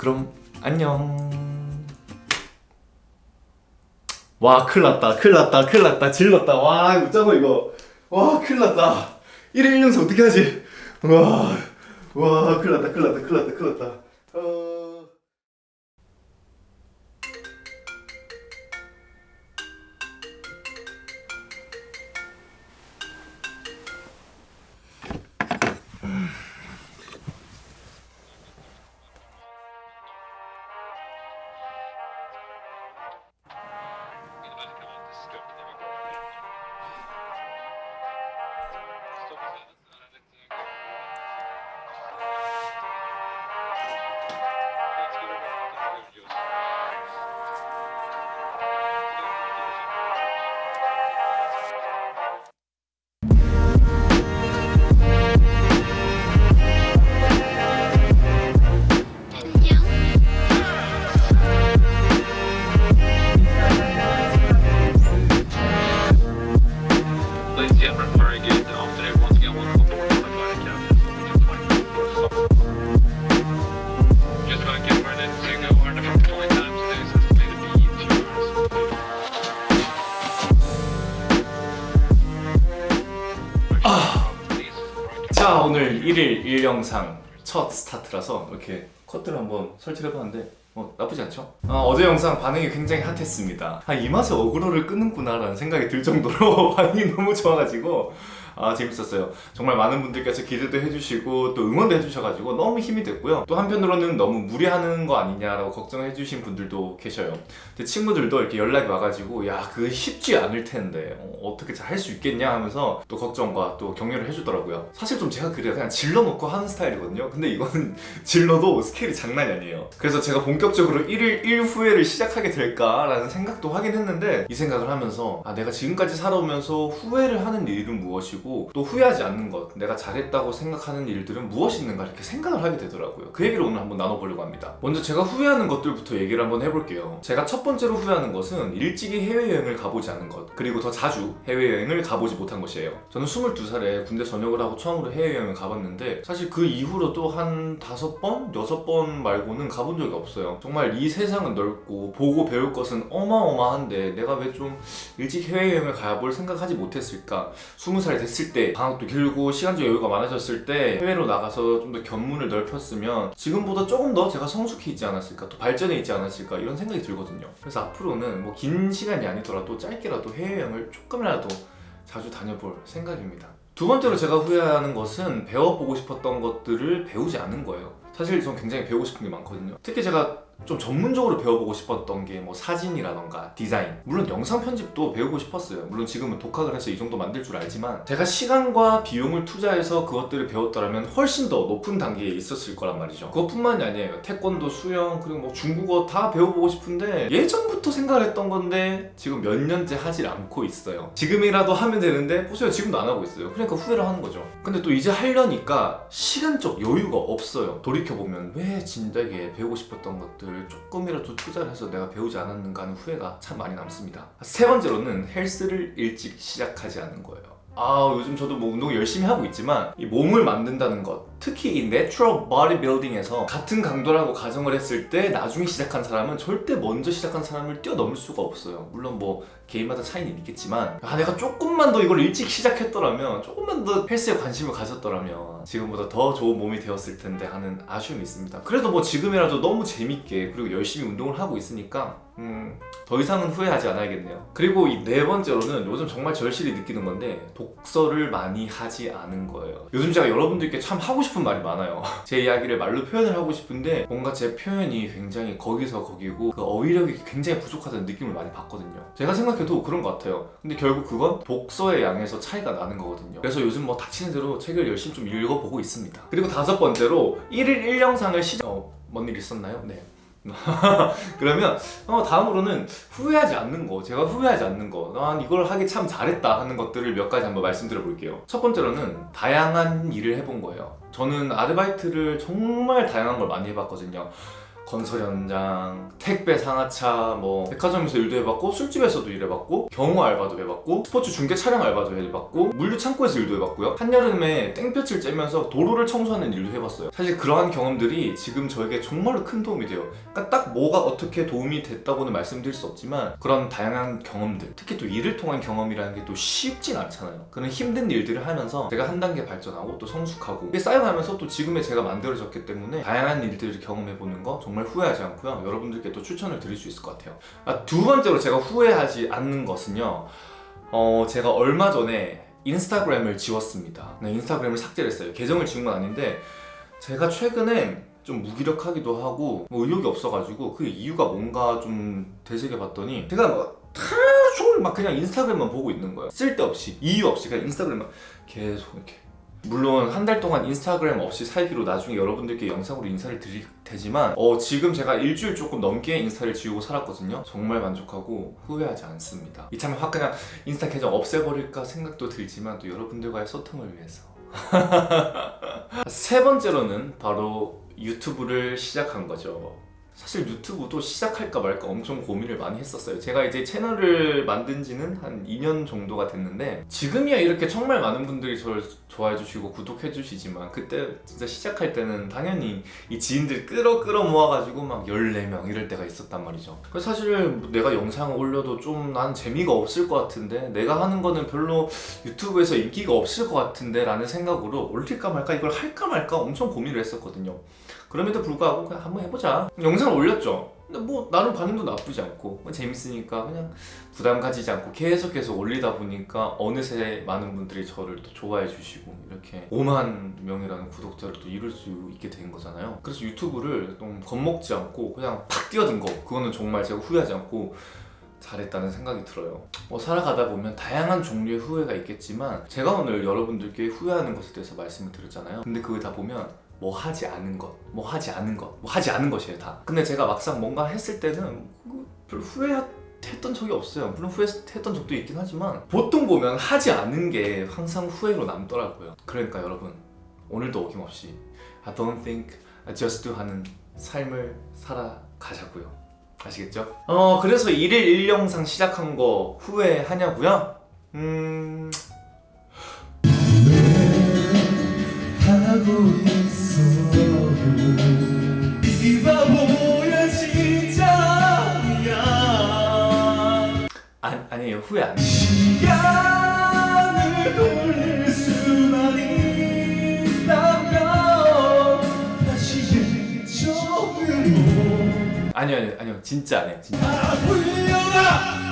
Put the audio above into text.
그럼 안녕. 와 큰일났다 큰일났다 큰일났다. 질렀다. 와 짜고 이거. 와 큰일났다. 1일 1영상 어떻게 하지? 와, 와 큰일났다 큰일났다 큰일났다 큰일났다 오늘 1일 1영상 첫 스타트라서 이렇게 컷들을 한번 설치를 해봤는데 어, 나쁘지 않죠? 어, 제 영상 반응이 굉장히 핫했습니다 아, 이 맛에 어그로를 끄는구나 라는 생각이 들 정도로 반응이 너무 좋아가지고 아 재밌었어요. 정말 많은 분들께서 기대도 해주시고 또 응원도 해주셔가지고 너무 힘이 됐고요. 또 한편으로는 너무 무리하는 거 아니냐라고 걱정해 주신 분들도 계셔요. 제 친구들도 이렇게 연락이 와가지고 야 그거 쉽지 않을 텐데. 어, 떻게 잘 할 수 있겠냐? 하면서 또 걱정과 또 격려를 해주더라고요. 사실 좀 제가 그래요. 그냥 질러놓고 하는 스타일이거든요. 근데 이거는 질러도 스케일이 장난이 아니에요. 그래서 제가 본격적으로 1일 1후회를 시작하게 될까라는 생각도 하긴 했는데 이 생각을 하면서 아 내가 지금까지 살아오면서 후회를 하는 일은 무엇이고 또 후회하지 않는 것 내가 잘했다고 생각하는 일들은 무엇이 있는가 이렇게 생각을 하게 되더라고요. 그 얘기를 오늘 한번 나눠보려고 합니다. 먼저 제가 후회하는 것들부터 얘기를 한번 해볼게요. 제가 첫 번째로 후회하는 것은 일찍이 해외여행을 가보지 않은 것 그리고 더 자주 해외여행을 가보지 못한 것이에요. 저는 22살에 군대 전역을 하고 처음으로 해외여행을 가봤는데 사실 그 이후로도 한 다섯 번, 여섯 번 말고는 가본 적이 없어요. 정말 이 세상은 넓고 보고 배울 것은 어마어마한데 내가 왜 좀 일찍 해외여행을 가볼 생각하지 못했을까? 20살 됐을 때 방학도 길고 시간적 여유가 많아졌을 때 해외로 나가서 좀 더 견문을 넓혔으면 지금보다 조금 더 제가 성숙해 있지 않았을까 또 발전해 있지 않았을까 이런 생각이 들거든요. 그래서 앞으로는 뭐 긴 시간이 아니더라도 짧게라도 해외여행을 조금이라도 자주 다녀볼 생각입니다. 두 번째로 제가 후회하는 것은 배워보고 싶었던 것들을 배우지 않은 거예요. 사실 전 굉장히 배우고 싶은 게 많거든요. 특히 제가 좀 전문적으로 배워보고 싶었던 게 뭐 사진이라던가 디자인. 물론 영상 편집도 배우고 싶었어요. 물론 지금은 독학을 해서 이 정도 만들 줄 알지만 제가 시간과 비용을 투자해서 그것들을 배웠더라면 훨씬 더 높은 단계에 있었을 거란 말이죠. 그것뿐만이 아니에요. 태권도, 수영, 그리고 뭐 중국어 다 배워보고 싶은데 예전부터 생각을 했던 건데 지금 몇 년째 하질 않고 있어요. 지금이라도 하면 되는데 보세요. 지금도 안 하고 있어요. 그러니까 후회를 하는 거죠. 근데 또 이제 하려니까 시간적 여유가 없어요. 돌이켜보면 왜 진작에 배우고 싶었던 것들 조금이라도 투자를 해서 내가 배우지 않았는가 하는 후회가 참 많이 남습니다. 세 번째로는 헬스를 일찍 시작하지 않는 거예요. 아 요즘 저도 뭐 운동 열심히 하고 있지만 이 몸을 만든다는 것 특히 이 natural 바디빌딩에서 같은 강도라고 가정을 했을 때 나중에 시작한 사람은 절대 먼저 시작한 사람을 뛰어넘을 수가 없어요. 물론 뭐 개인마다 차이는 있겠지만. 아 내가 조금만 더 이걸 일찍 시작했더라면 조금만 더 헬스에 관심을 가졌더라면 지금보다 더 좋은 몸이 되었을 텐데 하는 아쉬움이 있습니다. 그래도 뭐 지금이라도 너무 재밌게 그리고 열심히 운동을 하고 있으니까 음, 더 이상은 후회하지 않아야겠네요. 그리고 이 네 번째로는 요즘 정말 절실히 느끼는 건데 독서를 많이 하지 않은 거예요. 요즘 제가 여러분들께 참 하고 싶은 말이 많아요. 제 이야기를 말로 표현을 하고 싶은데 뭔가 제 표현이 굉장히 거기서 거기고 그 어휘력이 굉장히 부족하다는 느낌을 많이 받거든요. 제가 생각해도 그런 것 같아요. 근데 결국 그건 독서의 양에서 차이가 나는 거거든요. 그래서 요즘 뭐 닥치는 대로 책을 열심히 좀 읽어보고 있습니다. 그리고 다섯 번째로 1일 1영상을 시작... 어, 뭔일 있었나요? 네 그러면 어, 다음으로는 후회하지 않는 거 제가 후회하지 않는 거난 이걸 하기 참 잘했다 하는 것들을 몇 가지 한번 말씀드려 볼게요. 첫 번째로는 다양한 일을 해본 거예요. 저는 아르바이트를 정말 다양한 걸 많이 해봤거든요 건설 현장, 택배 상하차, 뭐 백화점에서 일도 해봤고 술집에서도 일해봤고 경호 알바도 해봤고 스포츠 중계 촬영 알바도 해봤고 물류 창고에서 일도 해봤고요. 한여름에 땡볕을 쬐면서 도로를 청소하는 일도 해봤어요. 사실 그러한 경험들이 지금 저에게 정말로 큰 도움이 돼요. 그러니까 딱 뭐가 어떻게 도움이 됐다고는 말씀드릴 수 없지만 그런 다양한 경험들, 특히 또 일을 통한 경험이라는 게 또 쉽진 않잖아요. 그런 힘든 일들을 하면서 제가 한 단계 발전하고 또 성숙하고 쌓여가면서 또 지금의 제가 만들어졌기 때문에 다양한 일들을 경험해보는 거 정말 후회하지 않고요. 여러분들께 또 추천을 드릴 수 있을 것 같아요. 아, 두 번째로 제가 후회하지 않는 것은요. 어, 제가 얼마 전에 인스타그램을 지웠습니다. 네, 인스타그램을 삭제를 했어요. 계정을 지운 건 아닌데 제가 최근에 좀 무기력하기도 하고 뭐 의욕이 없어가지고 그 이유가 뭔가 좀 되새겨봤더니 제가 막 종일 막 그냥 인스타그램만 보고 있는 거예요. 쓸데없이 이유 없이 그냥 인스타그램만 계속 이렇게 물론 한 달 동안 인스타그램 없이 살기로 나중에 여러분들께 영상으로 인사를 드릴 테지만 어, 지금 제가 일주일 조금 넘게 인스타를 지우고 살았거든요. 정말 만족하고 후회하지 않습니다. 이참에 확 그냥 인스타 계정 없애버릴까 생각도 들지만 또 여러분들과의 소통을 위해서. 세 번째로는 바로 유튜브를 시작한 거죠 사실 유튜브도 시작할까 말까 엄청 고민을 많이 했었어요. 제가 이제 채널을 만든 지는 한 2년 정도가 됐는데 지금이야 이렇게 정말 많은 분들이 저를 좋아해 주시고 구독해 주시지만 그때 진짜 시작할 때는 당연히 이 지인들 끌어 끌어 모아가지고 막 14명 이럴 때가 있었단 말이죠. 그래서 사실 내가 영상을 올려도 좀 난 재미가 없을 것 같은데 내가 하는 거는 별로 유튜브에서 인기가 없을 것 같은데 라는 생각으로 올릴까 말까 이걸 할까 말까 엄청 고민을 했었거든요. 그럼에도 불구하고 그냥 한번 해보자 영상 을 올렸죠 근데 뭐 나름 반응도 나쁘지 않고 뭐 재밌으니까 그냥 부담 가지지 않고 계속 계속 올리다 보니까 어느새 많은 분들이 저를 또 좋아해 주시고 이렇게 5만 명이라는 구독자를 또 이룰 수 있게 된 거잖아요 그래서 유튜브를 좀 겁먹지 않고 그냥 팍 뛰어든 거 그거는 정말 제가 후회하지 않고 잘했다는 생각이 들어요. 뭐 살아가다 보면 다양한 종류의 후회가 있겠지만 제가 오늘 여러분들께 후회하는 것에 대해서 말씀을 드렸잖아요. 근데 그걸 다 보면 뭐 하지 않은 것, 뭐 하지 않은 것, 뭐 하지 않은 것이에요 다. 근데 제가 막상 뭔가 했을 때는 그별 후회했던 적이 없어요. 물론 후회했던 적도 있긴 하지만 보통 보면 하지 않은 게 항상 후회로 남더라고요. 그러니까 여러분 오늘도 어김없이 I don't think, I just do 하는 삶을 살아가자고요. 아시겠죠? 어 그래서 1일 1영상 시작한 거 후회하냐고요? 음... 하고 있어요 이 바보야 진짜야 아, 아니에요. 후회 안 시간을 돌릴 수만 있다면 다시 예전으로 아니요 아니요 아니요. 진짜 안 해요. 진짜 다